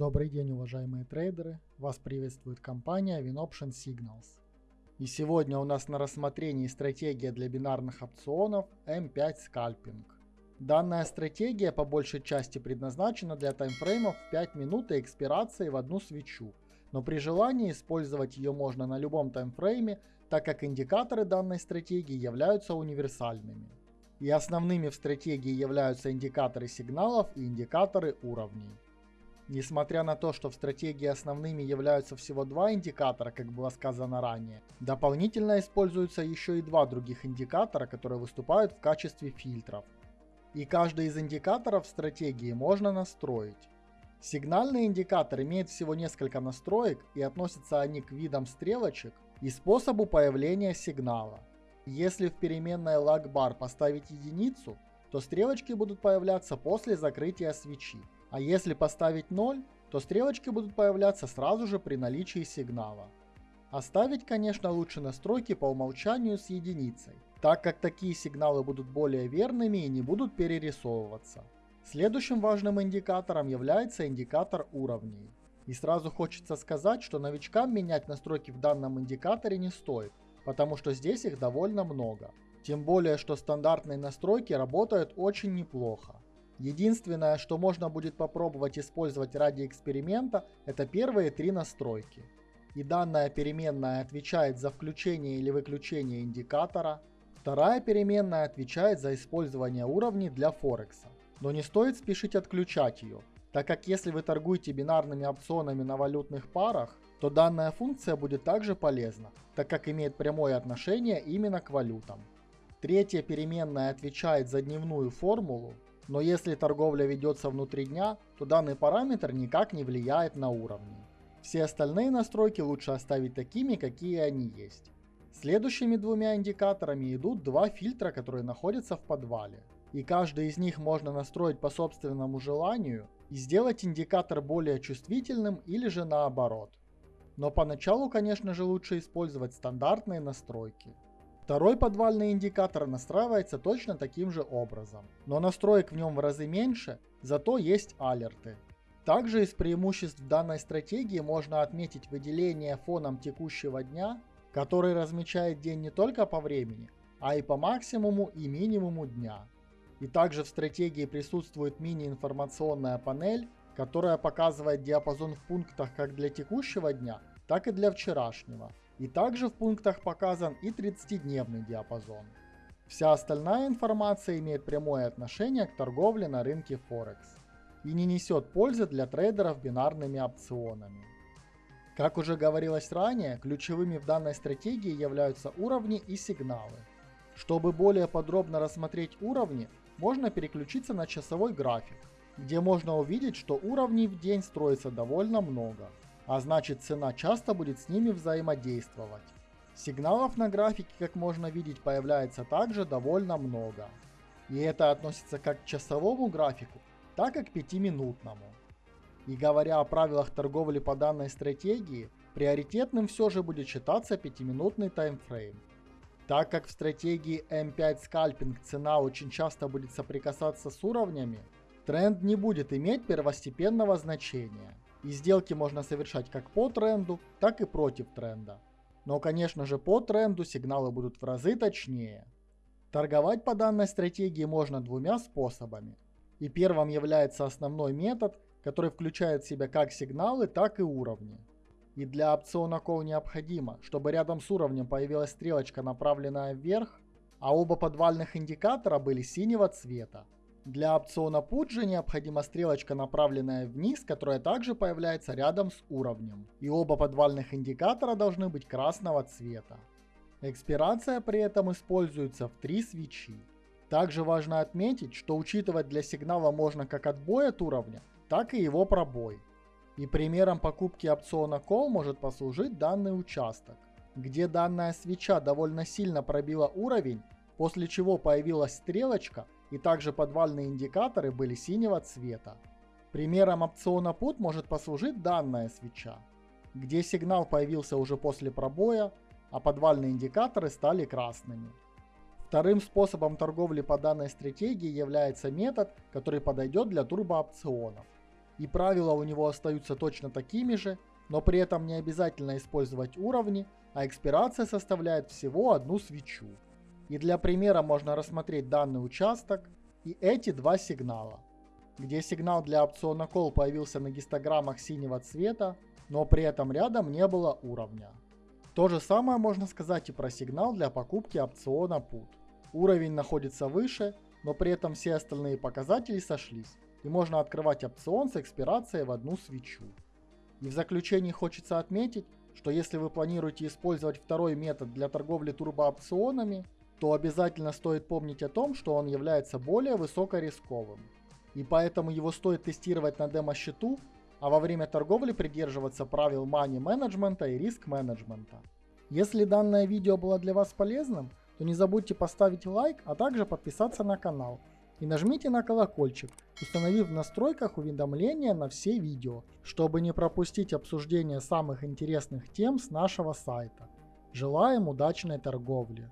Добрый день, уважаемые трейдеры! Вас приветствует компания WinOption Signals. И сегодня у нас на рассмотрении стратегия для бинарных опционов M5 Scalping. Данная стратегия по большей части предназначена для таймфреймов в 5 минут и экспирации в одну свечу, но при желании использовать ее можно на любом таймфрейме, так как индикаторы данной стратегии являются универсальными. И основными в стратегии являются индикаторы сигналов и индикаторы уровней. Несмотря на то, что в стратегии основными являются всего два индикатора, как было сказано ранее, дополнительно используются еще и два других индикатора, которые выступают в качестве фильтров. И каждый из индикаторов стратегии можно настроить. Сигнальный индикатор имеет всего несколько настроек и относятся они к видам стрелочек и способу появления сигнала. Если в переменной lag поставить единицу, то стрелочки будут появляться после закрытия свечи. А если поставить 0, то стрелочки будут появляться сразу же при наличии сигнала. Оставить, конечно, лучше настройки по умолчанию с единицей, так как такие сигналы будут более верными и не будут перерисовываться. Следующим важным индикатором является индикатор уровней. И сразу хочется сказать, что новичкам менять настройки в данном индикаторе не стоит, потому что здесь их довольно много. Тем более, что стандартные настройки работают очень неплохо. Единственное, что можно будет попробовать использовать ради эксперимента, это первые три настройки. И данная переменная отвечает за включение или выключение индикатора. Вторая переменная отвечает за использование уровней для Форекса. Но не стоит спешить отключать ее, так как если вы торгуете бинарными опционами на валютных парах, то данная функция будет также полезна, так как имеет прямое отношение именно к валютам. Третья переменная отвечает за дневную формулу, но если торговля ведется внутри дня, то данный параметр никак не влияет на уровни. Все остальные настройки лучше оставить такими, какие они есть. Следующими двумя индикаторами идут два фильтра, которые находятся в подвале. И каждый из них можно настроить по собственному желанию и сделать индикатор более чувствительным или же наоборот. Но поначалу, конечно же, лучше использовать стандартные настройки. Второй подвальный индикатор настраивается точно таким же образом, но настроек в нем в разы меньше, зато есть алерты. Также из преимуществ данной стратегии можно отметить выделение фоном текущего дня, который размечает день не только по времени, а и по максимуму и минимуму дня. И также в стратегии присутствует мини-информационная панель, которая показывает диапазон в пунктах как для текущего дня, так и для вчерашнего, и также в пунктах показан и 30-дневный диапазон. Вся остальная информация имеет прямое отношение к торговле на рынке Форекс и не несет пользы для трейдеров бинарными опционами. Как уже говорилось ранее, ключевыми в данной стратегии являются уровни и сигналы. Чтобы более подробно рассмотреть уровни, можно переключиться на часовой график, где можно увидеть, что уровней в день строится довольно много а значит цена часто будет с ними взаимодействовать. Сигналов на графике, как можно видеть, появляется также довольно много. И это относится как к часовому графику, так и к пятиминутному. И говоря о правилах торговли по данной стратегии, приоритетным все же будет считаться пятиминутный таймфрейм. Так как в стратегии M5 скальпинг цена очень часто будет соприкасаться с уровнями, тренд не будет иметь первостепенного значения и сделки можно совершать как по тренду, так и против тренда. Но, конечно же, по тренду сигналы будут в разы точнее. Торговать по данной стратегии можно двумя способами. И первым является основной метод, который включает в себя как сигналы, так и уровни. И для опциона Call необходимо, чтобы рядом с уровнем появилась стрелочка, направленная вверх, а оба подвальных индикатора были синего цвета. Для опциона же необходима стрелочка, направленная вниз, которая также появляется рядом с уровнем. И оба подвальных индикатора должны быть красного цвета. Экспирация при этом используется в три свечи. Также важно отметить, что учитывать для сигнала можно как отбой от уровня, так и его пробой. И примером покупки опциона Call может послужить данный участок, где данная свеча довольно сильно пробила уровень, после чего появилась стрелочка, и также подвальные индикаторы были синего цвета. Примером опциона PUT может послужить данная свеча, где сигнал появился уже после пробоя, а подвальные индикаторы стали красными. Вторым способом торговли по данной стратегии является метод, который подойдет для турбоопционов. и правила у него остаются точно такими же, но при этом не обязательно использовать уровни, а экспирация составляет всего одну свечу. И для примера можно рассмотреть данный участок и эти два сигнала, где сигнал для опциона Call появился на гистограммах синего цвета, но при этом рядом не было уровня. То же самое можно сказать и про сигнал для покупки опциона Put. Уровень находится выше, но при этом все остальные показатели сошлись, и можно открывать опцион с экспирацией в одну свечу. И в заключении хочется отметить, что если вы планируете использовать второй метод для торговли турбоопционами, то обязательно стоит помнить о том, что он является более высокорисковым. И поэтому его стоит тестировать на демо-счету, а во время торговли придерживаться правил money менеджмента и риск менеджмента. Если данное видео было для вас полезным, то не забудьте поставить лайк, а также подписаться на канал. И нажмите на колокольчик, установив в настройках уведомления на все видео, чтобы не пропустить обсуждение самых интересных тем с нашего сайта. Желаем удачной торговли!